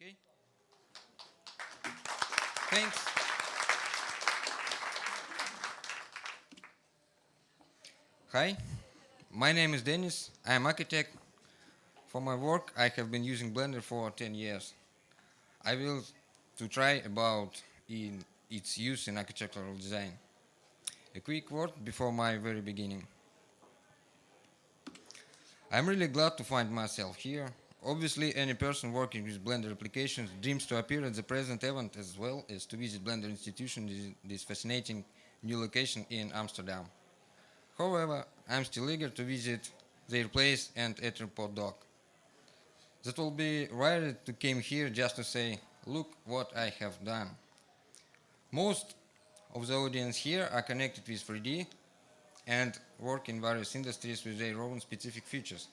Okay? Thanks. Hi, my name is Dennis. I am architect. For my work, I have been using Blender for 10 years. I will to try about in its use in architectural design. A quick word before my very beginning. I'm really glad to find myself here. Obviously, any person working with Blender applications dreams to appear at the present event as well as to visit Blender Institution, this fascinating new location in Amsterdam. However, I'm still eager to visit their place and Etherpod dock. That will be rare to came here just to say, look what I have done. Most of the audience here are connected with 3D and work in various industries with their own specific features.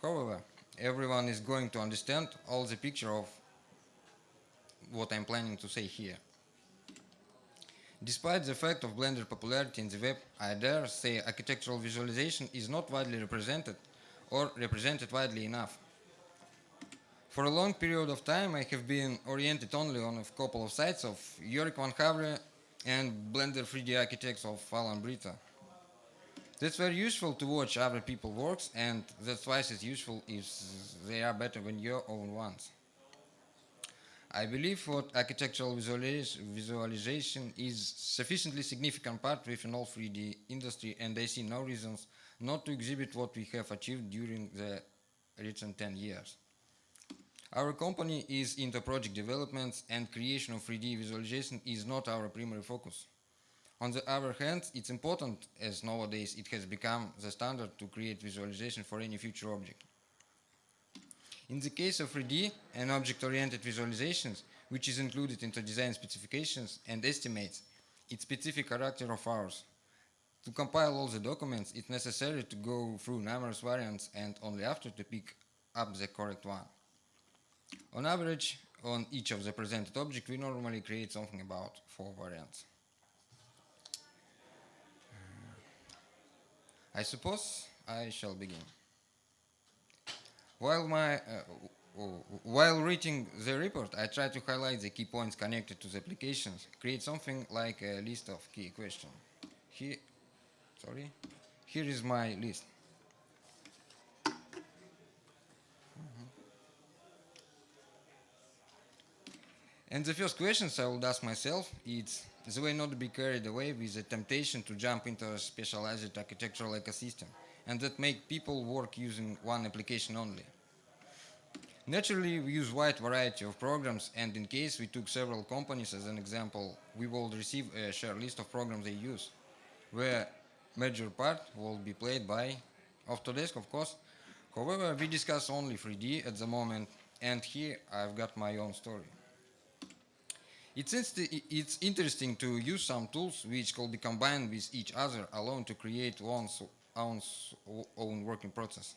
However, everyone is going to understand all the picture of what I'm planning to say here. Despite the fact of Blender popularity in the web, I dare say architectural visualization is not widely represented or represented widely enough. For a long period of time, I have been oriented only on a couple of sites of Yorik van Havre and Blender 3D architects of Allan Brito. That's very useful to watch other people's works, and that's twice as useful if they are better than your own ones. I believe what architectural visualization is sufficiently significant part within all 3D industry and I see no reasons not to exhibit what we have achieved during the recent 10 years. Our company is into project developments and creation of 3D visualization is not our primary focus. On the other hand, it's important as nowadays it has become the standard to create visualization for any future object. In the case of 3D and object-oriented visualizations, which is included into design specifications and estimates, its specific character of ours. To compile all the documents, it's necessary to go through numerous variants and only after to pick up the correct one. On average, on each of the presented objects, we normally create something about four variants. I suppose I shall begin. While, my, uh, while reading the report, I try to highlight the key points connected to the applications, create something like a list of key questions. Here, sorry, here is my list. And the first questions I would ask myself is the way not be carried away with the temptation to jump into a specialized architectural ecosystem and that make people work using one application only. Naturally, we use wide variety of programs and in case we took several companies as an example, we will receive a share list of programs they use, where major part will be played by Autodesk, of course. However, we discuss only 3D at the moment and here I've got my own story. It's, it's interesting to use some tools which can be combined with each other alone to create one's own, own working process.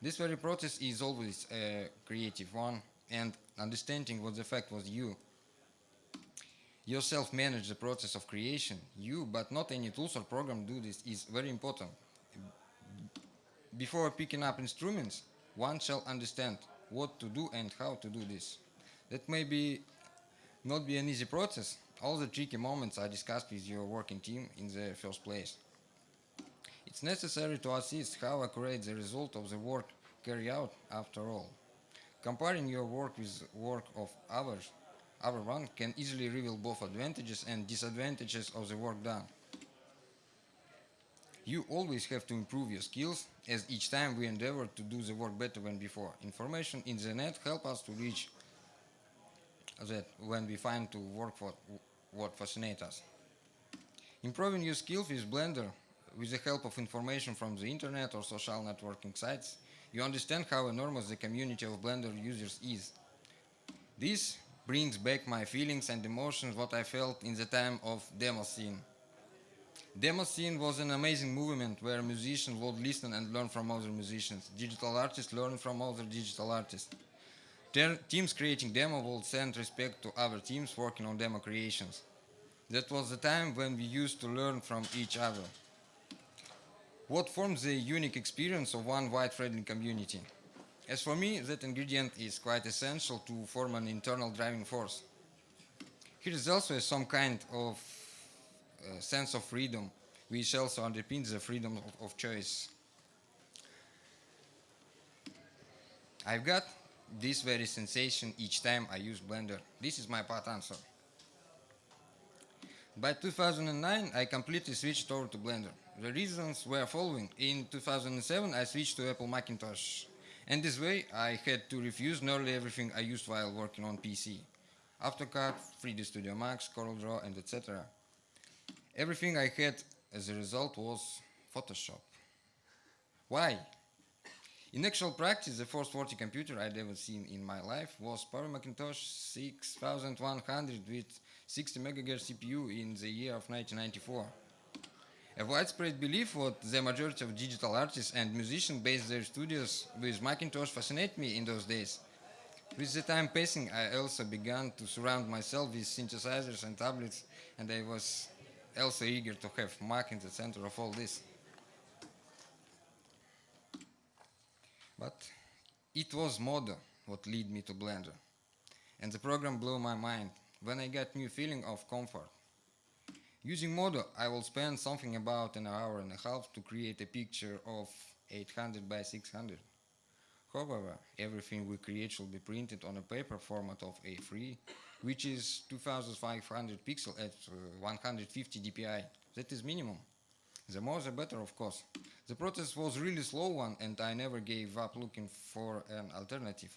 This very process is always a creative one and understanding what the fact was you yourself manage the process of creation, you, but not any tools or program do this, is very important. Before picking up instruments, one shall understand what to do and how to do this. That may be not be an easy process. All the tricky moments are discussed with your working team in the first place. It's necessary to assess how accurate the result of the work carried out after all. Comparing your work with work of others, other one can easily reveal both advantages and disadvantages of the work done. You always have to improve your skills, as each time we endeavor to do the work better than before. Information in the net help us to reach that when we find to work for what fascinates us. Improving your skills with Blender with the help of information from the internet or social networking sites, you understand how enormous the community of Blender users is. This brings back my feelings and emotions what I felt in the time of demo scene. Demo scene was an amazing movement where musicians would listen and learn from other musicians, digital artists learn from other digital artists teams creating demo will send respect to other teams working on demo creations. That was the time when we used to learn from each other. What forms the unique experience of one wide friendly community? As for me, that ingredient is quite essential to form an internal driving force. Here is also some kind of uh, sense of freedom, which also underpins the freedom of, of choice. I've got this very sensation each time I use Blender. This is my part answer. By 2009, I completely switched over to Blender. The reasons were following. In 2007, I switched to Apple Macintosh. And this way, I had to refuse nearly everything I used while working on PC. AutoCAD, 3D Studio Max, CorelDRAW, and etc. Everything I had as a result was Photoshop. Why? In actual practice, the first 40 computer I'd ever seen in my life was Power Macintosh 6100 with 60 MHz CPU in the year of 1994. A widespread belief what the majority of digital artists and musicians based their studios with Macintosh fascinated me in those days. With the time passing, I also began to surround myself with synthesizers and tablets, and I was also eager to have Mac in the center of all this. But it was Modo what led me to Blender. And the program blew my mind when I got new feeling of comfort. Using Modo, I will spend something about an hour and a half to create a picture of 800 by 600. However, everything we create should be printed on a paper format of A3, which is 2500 pixels at uh, 150 dpi. That is minimum. The more the better, of course. The process was really slow one and I never gave up looking for an alternative.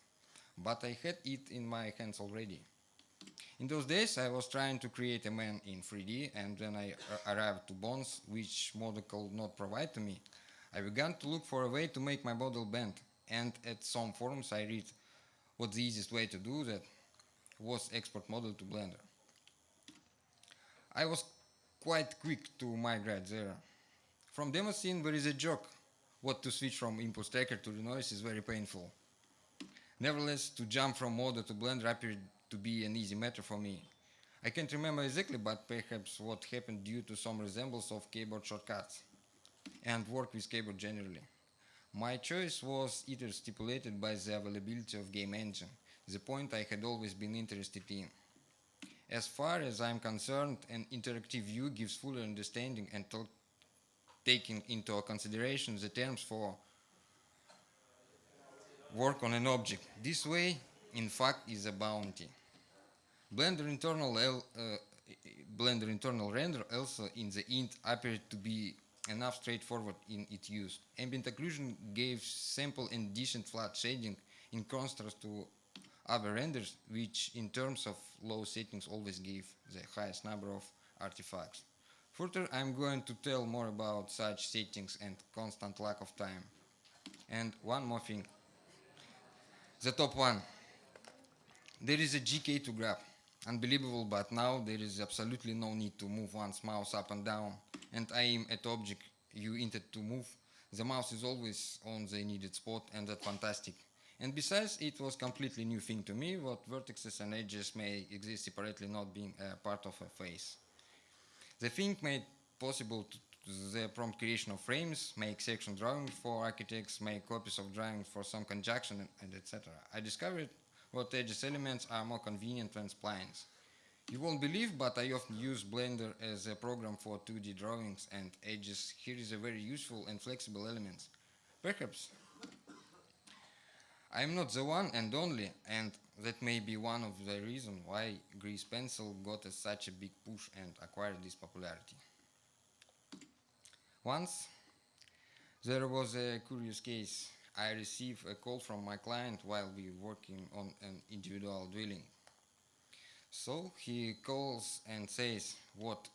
But I had it in my hands already. In those days, I was trying to create a man in 3D, and when I uh, arrived to Bones, which model could not provide to me, I began to look for a way to make my model bend. And at some forums, I read what the easiest way to do that was export model to Blender. I was quite quick to migrate there. From demo scene, there is a joke. What to switch from impulse tracker to Renoise is very painful. Nevertheless, to jump from Modo to Blender appeared to be an easy matter for me. I can't remember exactly, but perhaps what happened due to some resemblance of keyboard shortcuts and work with keyboard generally. My choice was either stipulated by the availability of game engine, the point I had always been interested in. As far as I'm concerned, an interactive view gives fuller understanding and taking into consideration the terms for work on an object. This way, in fact, is a bounty. Blender internal, L, uh, Blender internal render also in the int appeared to be enough straightforward in its use. Ambient occlusion gave simple and decent flat shading in contrast to other renders, which in terms of low settings always give the highest number of artifacts. Further, I'm going to tell more about such settings and constant lack of time. And one more thing. The top one. There is a GK to grab. Unbelievable, but now there is absolutely no need to move one's mouse up and down and aim at object you intend to move. The mouse is always on the needed spot and that's fantastic. And besides, it was completely new thing to me, what vertices and edges may exist separately not being a part of a face. The thing made possible to the prompt creation of frames, make section drawings for architects, make copies of drawings for some conjunction, and, etc. I discovered what edges elements are more convenient than splines. You won't believe, but I often use Blender as a program for 2D drawings and edges. Here is a very useful and flexible element. Perhaps I'm not the one and only, and that may be one of the reasons why Grease Pencil got a, such a big push and acquired this popularity. Once, there was a curious case. I received a call from my client while we were working on an individual dwelling. So he calls and says what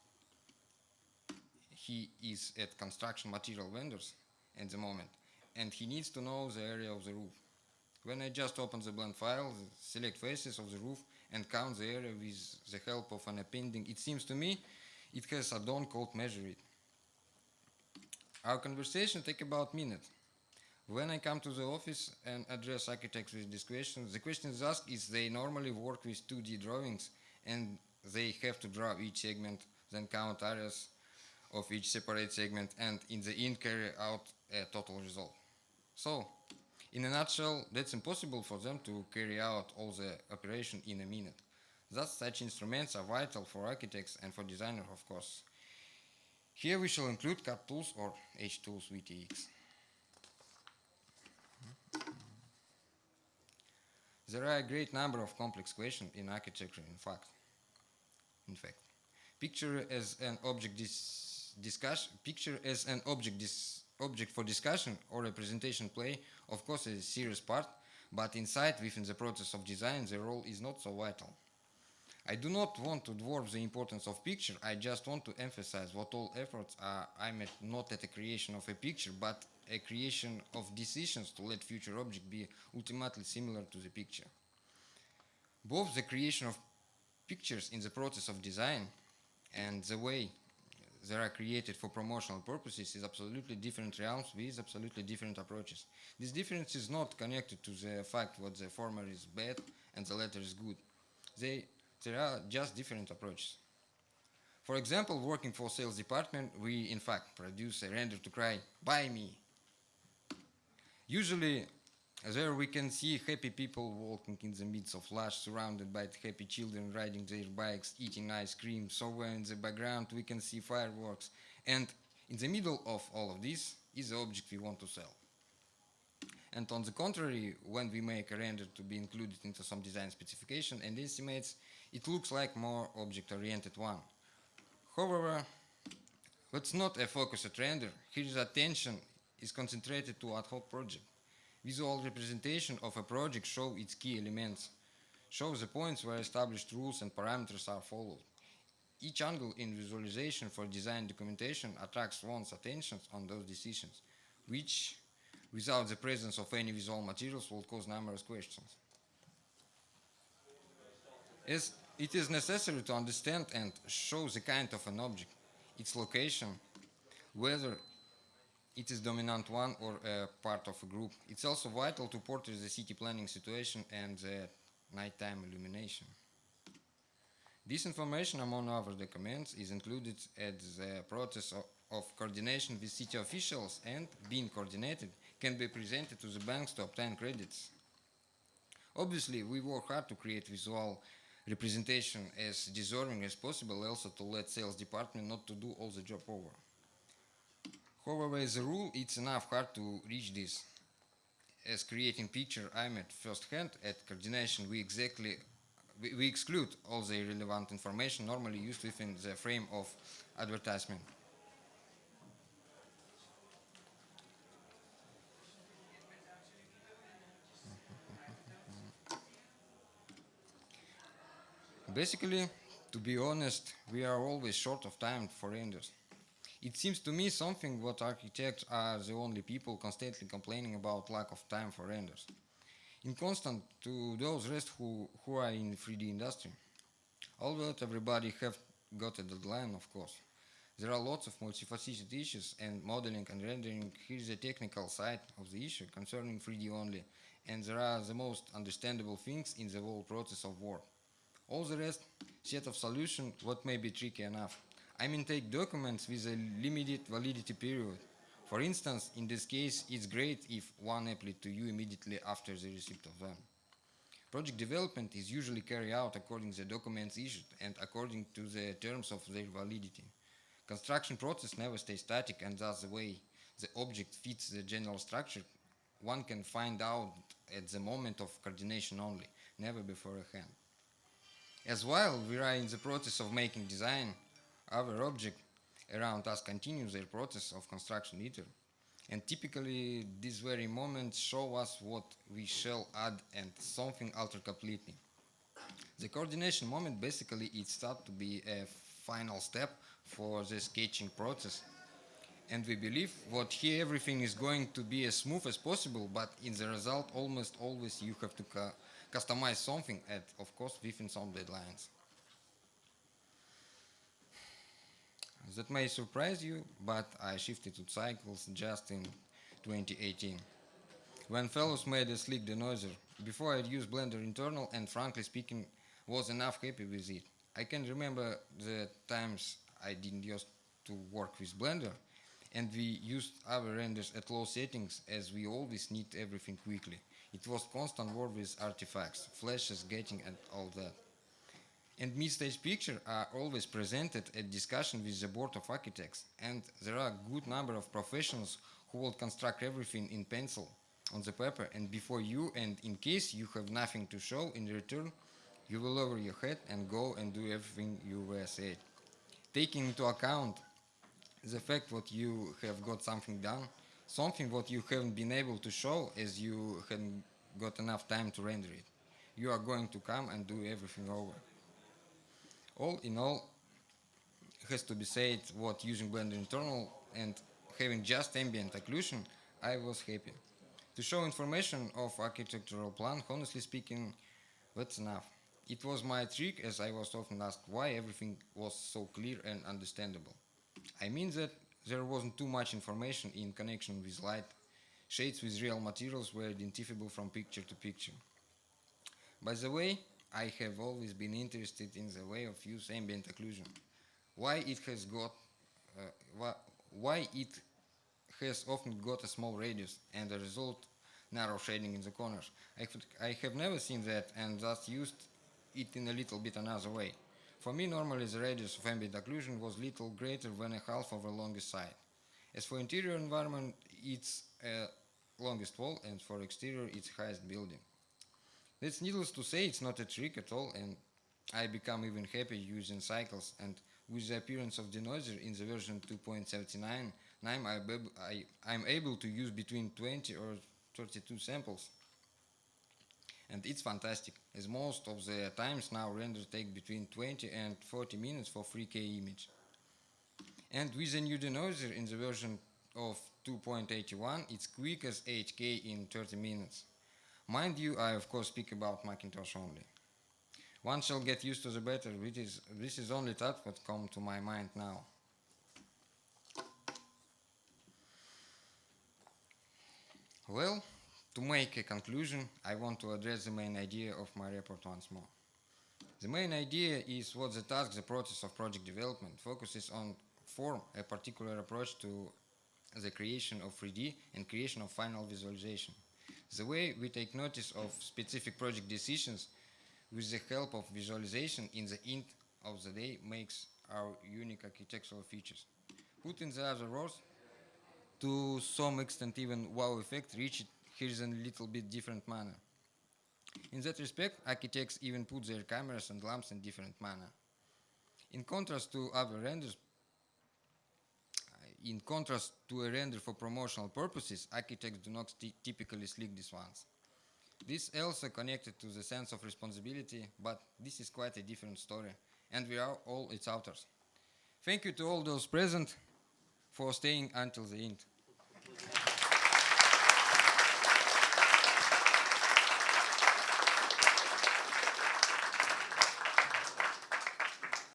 he is at construction material vendors at the moment and he needs to know the area of the roof. When I just open the blend file, select faces of the roof and count the area with the help of an appending, it seems to me it has a add-on called MeasureIt. Our conversation take about a minute. When I come to the office and address architects with this question, the question is asked is they normally work with 2D drawings and they have to draw each segment, then count areas of each separate segment and in the end carry out a total result. So, In a nutshell, that's impossible for them to carry out all the operation in a minute. Thus, such instruments are vital for architects and for designers, of course. Here we shall include CAD tools or H-tools VTX. There are a great number of complex questions in architecture, in fact. In fact, picture as an object dis discussion, picture as an object dis object for discussion or representation play, of course, is a serious part, but inside, within the process of design, the role is not so vital. I do not want to dwarf the importance of picture, I just want to emphasize what all efforts are aimed not at the creation of a picture, but a creation of decisions to let future object be ultimately similar to the picture. Both the creation of pictures in the process of design and the way they are created for promotional purposes is absolutely different realms with absolutely different approaches. This difference is not connected to the fact that the former is bad and the latter is good. They, there are just different approaches. For example, working for sales department, we in fact produce a render to cry, buy me. Usually there we can see happy people walking in the midst of lush, surrounded by happy children riding their bikes, eating ice cream. Somewhere in the background we can see fireworks. And in the middle of all of this is the object we want to sell. And on the contrary, when we make a render to be included into some design specification and estimates, it looks like more object-oriented one. However, that's not a focused render. Here attention is concentrated to ad hoc project. Visual representation of a project show its key elements, show the points where established rules and parameters are followed. Each angle in visualization for design documentation attracts one's attention on those decisions, which, without the presence of any visual materials, will cause numerous questions. As it is necessary to understand and show the kind of an object, its location, whether it is dominant one or a part of a group. It's also vital to portray the city planning situation and the nighttime illumination. This information, among other documents, is included at the process of, of coordination with city officials and, being coordinated, can be presented to the banks to obtain credits. Obviously, we work hard to create visual representation as deserving as possible, also to let sales department not to do all the job over. However, as a rule, it's enough hard to reach this. As creating picture I'm at first hand, at coordination we exactly we, we exclude all the relevant information normally used within the frame of advertisement. Basically, to be honest, we are always short of time for renders. It seems to me something what architects are the only people constantly complaining about lack of time for renders. In constant to those rest who, who are in 3D industry. Although everybody have got a deadline, of course. There are lots of multifaceted issues and modeling and rendering. Here's the technical side of the issue concerning 3D only. And there are the most understandable things in the whole process of work. All the rest, set of solution, what may be tricky enough. I mean take documents with a limited validity period. For instance, in this case, it's great if one applied to you immediately after the receipt of them. Project development is usually carried out according to the documents issued and according to the terms of their validity. Construction process never stays static and thus the way the object fits the general structure one can find out at the moment of coordination only, never beforehand. As well, we are in the process of making design, other objects around us continue their process of construction either. And typically, these very moments show us what we shall add and something alter completely. The coordination moment basically is thought to be a final step for the sketching process. And we believe what here everything is going to be as smooth as possible, but in the result almost always you have to customize something and of course within some deadlines. That may surprise you, but I shifted to cycles just in 2018. When Fellows made a slick denoiser, before I'd used Blender internal and frankly speaking was enough happy with it. I can remember the times I didn't used to work with Blender and we used our renders at low settings as we always need everything quickly. It was constant war with artifacts, flashes, getting and all that. And mid-stage pictures are always presented at discussion with the board of architects, and there are a good number of professionals who will construct everything in pencil on the paper and before you, and in case you have nothing to show in return, you will lower your head and go and do everything you were said. Taking into account the fact that you have got something done, something what you haven't been able to show as you hadn't got enough time to render it. You are going to come and do everything over. All in all, has to be said what using Blender internal and having just ambient occlusion, I was happy. To show information of architectural plan, honestly speaking, that's enough. It was my trick as I was often asked why everything was so clear and understandable. I mean that there wasn't too much information in connection with light. Shades with real materials were identifiable from picture to picture. By the way, I have always been interested in the way of use ambient occlusion. Why it has got, uh, why, it has often got a small radius and the result narrow shading in the corners. I, could, I have never seen that and thus used it in a little bit another way. For me, normally the radius of ambient occlusion was little greater than a half of the longest side. As for interior environment, it's uh, longest wall, and for exterior, it's highest building. That's needless to say, it's not a trick at all, and I become even happy using cycles. And with the appearance of denoiser in the version 2.79, I'm, I, I'm able to use between 20 or 32 samples. And it's fantastic as most of the times now renders take between 20 and 40 minutes for 3k image. And with the new denoiser in the version of 2.81 it's quick as 8k in 30 minutes mind you I of course speak about Macintosh only one shall get used to the better which is this is only that what come to my mind now well to make a conclusion, I want to address the main idea of my report once more. The main idea is what the task, the process of project development focuses on form a particular approach to the creation of 3D and creation of final visualization. The way we take notice of specific project decisions with the help of visualization in the end of the day makes our unique architectural features. Put in the other words, to some extent even wow effect reached here's a little bit different manner. In that respect, architects even put their cameras and lamps in different manner. In contrast to other renders, in contrast to a render for promotional purposes, architects do not typically slick these ones. This also connected to the sense of responsibility, but this is quite a different story, and we are all its authors. Thank you to all those present for staying until the end.